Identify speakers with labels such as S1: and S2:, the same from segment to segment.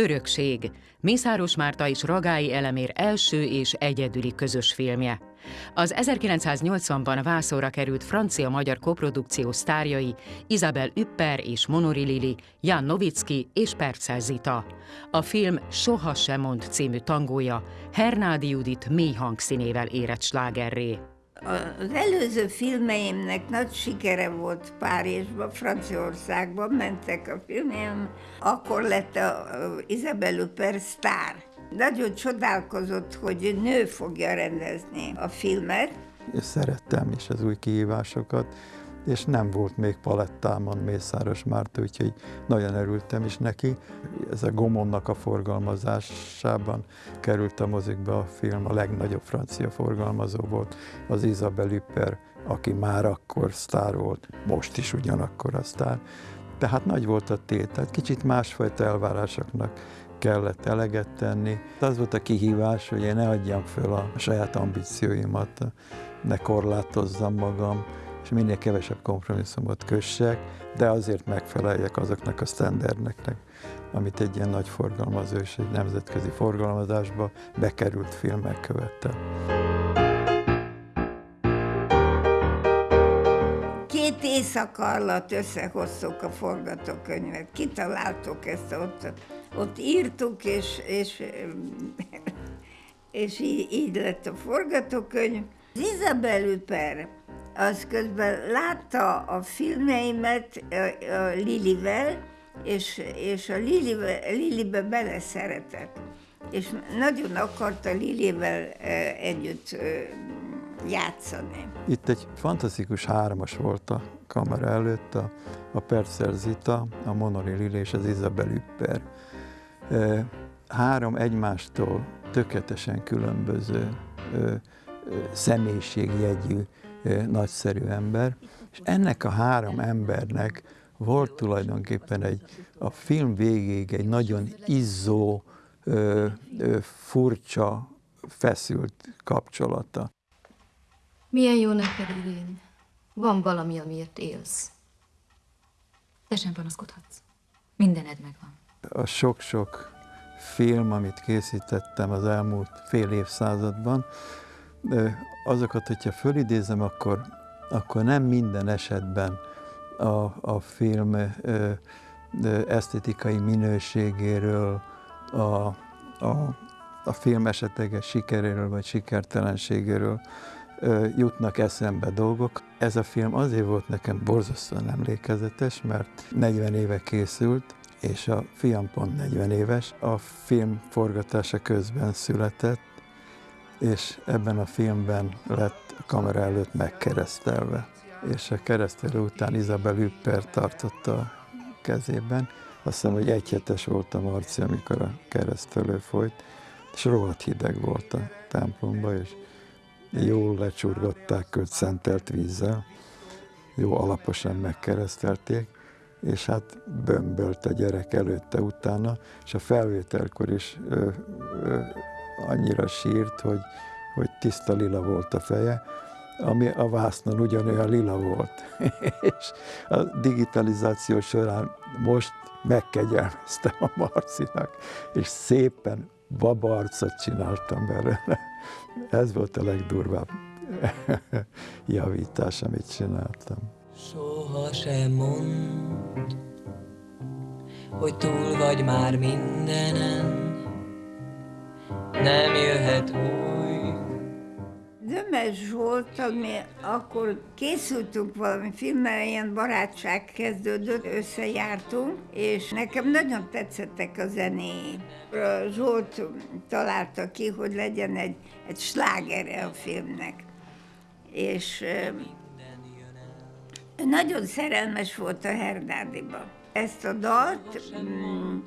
S1: Örökség, Mészáros Márta és Ragályi Elemér első és egyedüli közös filmje. Az 1980-ban vászóra került francia-magyar koprodukció sztárjai Isabel Üpper és Monori Lili, Jan Novicki és Percel Zita. A film Soha sem mond című tangója Hernádi Judit mély hangszínével érett slágerré.
S2: Az előző filmeimnek nagy sikere volt Párizsban, Franciaországban mentek a filmjeim, akkor lett a Isabelle Huppert sztár. Nagyon csodálkozott, hogy nő fogja rendezni a filmet.
S3: Szerettem is az új kihívásokat, és nem volt még palettámon Mészáros Márta, úgyhogy nagyon örültem is neki. Ez a Gomonnak a forgalmazásában került a mozikba a film, a legnagyobb francia forgalmazó volt, az Isabel Üpper, aki már akkor sztár volt, most is ugyanakkor a sztár. Tehát nagy volt a tét, tehát kicsit másfajta elvárásoknak kellett eleget tenni. Az volt a kihívás, hogy én ne adjam föl a saját ambícióimat, ne korlátozzam magam, és minél kevesebb kompromisszumot kössek, de azért megfeleljek azoknak a sztenderneknek, amit egy ilyen nagy forgalmazó és egy nemzetközi forgalmazásba bekerült filmek követte.
S2: Két éjszaka alatt összehoztuk a forgatókönyvet, kitaláltuk ezt ott, ott írtuk, és, és, és így, így lett a forgatókönyv. Isabel Üper az közben látta a filmeimet Lilivel, és, és a Lilibe, Lilibe beleszeretett. És nagyon akarta Lilivel együtt játszani.
S3: Itt egy fantasztikus hármas volt a kamera előtt, a, a Percer Zita, a Monori Lili és az Isabel Üpper. Három egymástól tökéletesen különböző személyiségjegyű nagyszerű ember, és ennek a három embernek volt tulajdonképpen egy, a film végéig egy nagyon izzó, ö, ö, furcsa, feszült kapcsolata.
S4: Milyen jó neked, Irén. Van valami, amiért élsz. Te sem panaszkodhatsz. Mindened megvan.
S3: A sok-sok film, amit készítettem az elmúlt fél évszázadban, azokat, hogyha fölidézem, akkor, akkor nem minden esetben a, a film ö, ö, esztetikai minőségéről, a, a, a film esetleges sikeréről vagy sikertelenségéről ö, jutnak eszembe dolgok. Ez a film azért volt nekem borzasztóan emlékezetes, mert 40 éve készült, és a fiam pont 40 éves. A film forgatása közben született, és ebben a filmben lett kamera előtt megkeresztelve. És a keresztelő után Isabel Üpper tartotta a kezében. Azt hiszem, hogy egy volt a Marci, amikor a keresztelő folyt, és rohadt hideg volt a templomba, és jól lecsurgatták őt szentelt vízzel, jó alaposan megkeresztelték, és hát bömbölt a gyerek előtte, utána, és a felvételkor is ö, ö, annyira sírt, hogy, hogy tiszta lila volt a feje, ami a vásznon ugyanolyan lila volt. és a digitalizáció során most megkegyelmeztem a Marcinak, és szépen babarcot csináltam belőle. Ez volt a legdurvább javítás, amit csináltam.
S5: Soha sem mond, hogy túl vagy már mindenen, nem jöhet új.
S2: Dömes volt, ami akkor készültünk valami filmmel, ilyen barátság kezdődött, összejártunk, és nekem nagyon tetszettek a zenéi. Zsolt találta ki, hogy legyen egy, egy slágere a filmnek. És nagyon szerelmes volt a Hernádiba. Ezt a dalt mm,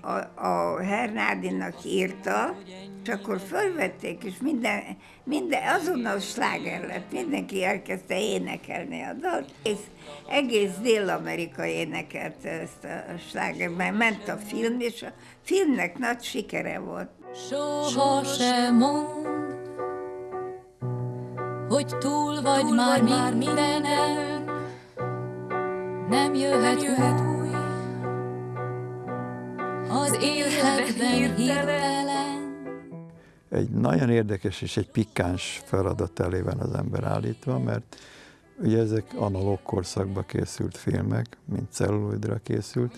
S2: a, a Hernádinak írta, és akkor fölvették, és minden, minden azonnal sláger lett, mindenki elkezdte énekelni a dalt, és egész Dél-Amerika énekelte ezt a sláger, mert ment a film, és a filmnek nagy sikere volt.
S5: Soha sem mond, hogy túl vagy túl már, már mindenen, nem jöhet, nem jöhet új. Az életben hirtelen.
S3: Egy nagyon érdekes és egy pikáns feladat elé van az ember állítva, mert ugye ezek analóg korszakba készült filmek, mint celluloidra készült,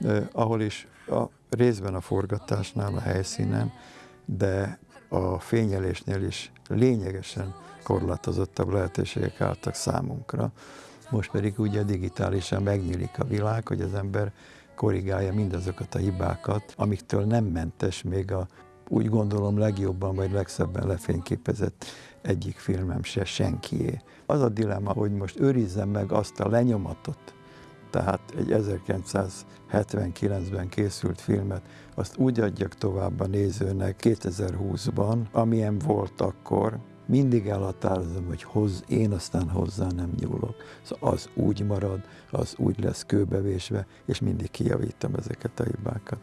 S3: eh, ahol is a részben a forgatásnál, a helyszínen, de a fényelésnél is lényegesen korlátozottabb lehetőségek álltak számunkra. Most pedig ugye digitálisan megnyílik a világ, hogy az ember korrigálja mindazokat a hibákat, amiktől nem mentes még a úgy gondolom legjobban vagy legszebben lefényképezett egyik filmem se senkié. Az a dilemma, hogy most őrizzem meg azt a lenyomatot, tehát egy 1979-ben készült filmet, azt úgy adjak tovább a nézőnek 2020-ban, amilyen volt akkor, mindig elhatározom, hogy hoz, én aztán hozzá nem nyúlok. Szóval az úgy marad, az úgy lesz kőbevésve, és mindig kijavítom ezeket a hibákat.